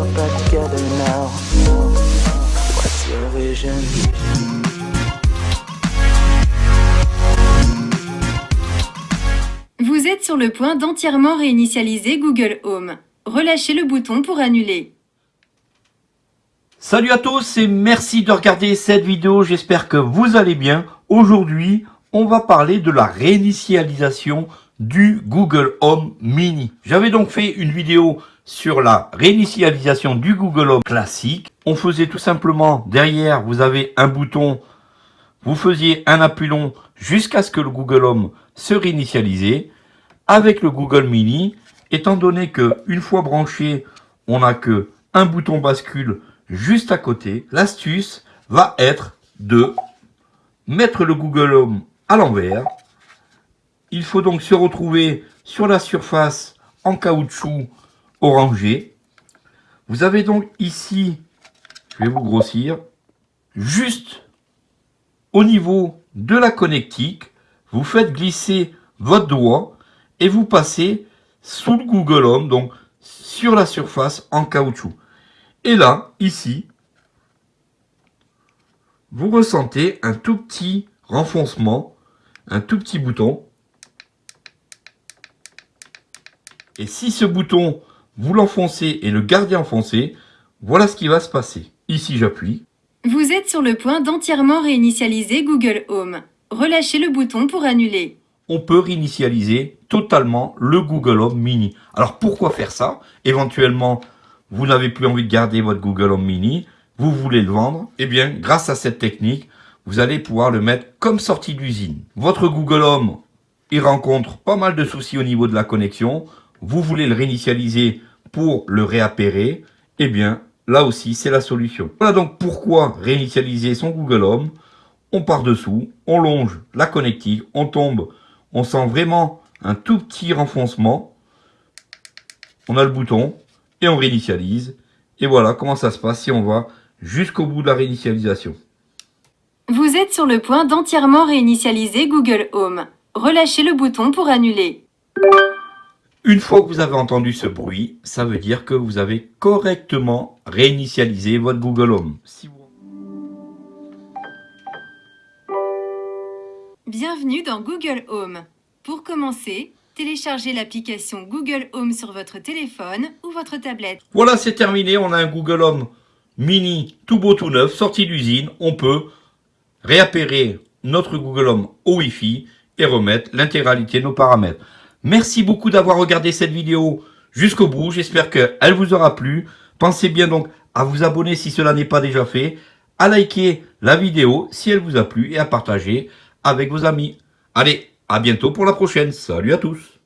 all back together now. What's your vision? Vous êtes sur le point d'entièrement réinitialiser Google Home. Relâchez le bouton pour annuler. Salut à tous et merci de regarder cette vidéo, j'espère que vous allez bien. Aujourd'hui, on va parler de la réinitialisation du Google Home Mini. J'avais donc fait une vidéo sur la réinitialisation du Google Home classique. On faisait tout simplement, derrière, vous avez un bouton, vous faisiez un appui long jusqu'à ce que le Google Home se réinitialise. Avec le Google Mini, étant donné que une fois branché, on n'a que un bouton bascule juste à côté, l'astuce va être de mettre le Google Home à l'envers. Il faut donc se retrouver sur la surface en caoutchouc orangé. Vous avez donc ici, je vais vous grossir, juste au niveau de la connectique, vous faites glisser votre doigt et vous passez sous le Google Home, donc sur la surface en caoutchouc. Et là, ici, vous ressentez un tout petit renfoncement, un tout petit bouton. Et si ce bouton, vous l'enfoncez et le gardez enfoncé, voilà ce qui va se passer. Ici, j'appuie. Vous êtes sur le point d'entièrement réinitialiser Google Home. Relâchez le bouton pour annuler. On peut réinitialiser totalement le Google Home Mini. Alors pourquoi faire ça? Éventuellement, vous n'avez plus envie de garder votre Google Home Mini, vous voulez le vendre, eh bien, grâce à cette technique, vous allez pouvoir le mettre comme sortie d'usine. Votre Google Home, il rencontre pas mal de soucis au niveau de la connexion, vous voulez le réinitialiser pour le réappairer, eh bien, là aussi, c'est la solution. Voilà donc pourquoi réinitialiser son Google Home. On part dessous, on longe la connectique, on tombe, on sent vraiment un tout petit renfoncement. On a le bouton, et on réinitialise. Et voilà comment ça se passe si on va jusqu'au bout de la réinitialisation. Vous êtes sur le point d'entièrement réinitialiser Google Home. Relâchez le bouton pour annuler. Une fois que vous avez entendu ce bruit, ça veut dire que vous avez correctement réinitialisé votre Google Home. Bienvenue dans Google Home. Pour commencer, téléchargez l'application Google Home sur votre téléphone ou votre tablette. Voilà, c'est terminé. On a un Google Home mini tout beau tout neuf, sorti d'usine. On peut réappairer notre Google Home au Wi-Fi et remettre l'intégralité de nos paramètres. Merci beaucoup d'avoir regardé cette vidéo jusqu'au bout. J'espère qu'elle vous aura plu. Pensez bien donc à vous abonner si cela n'est pas déjà fait, à liker la vidéo si elle vous a plu et à partager avec vos amis. Allez, à bientôt pour la prochaine. Salut à tous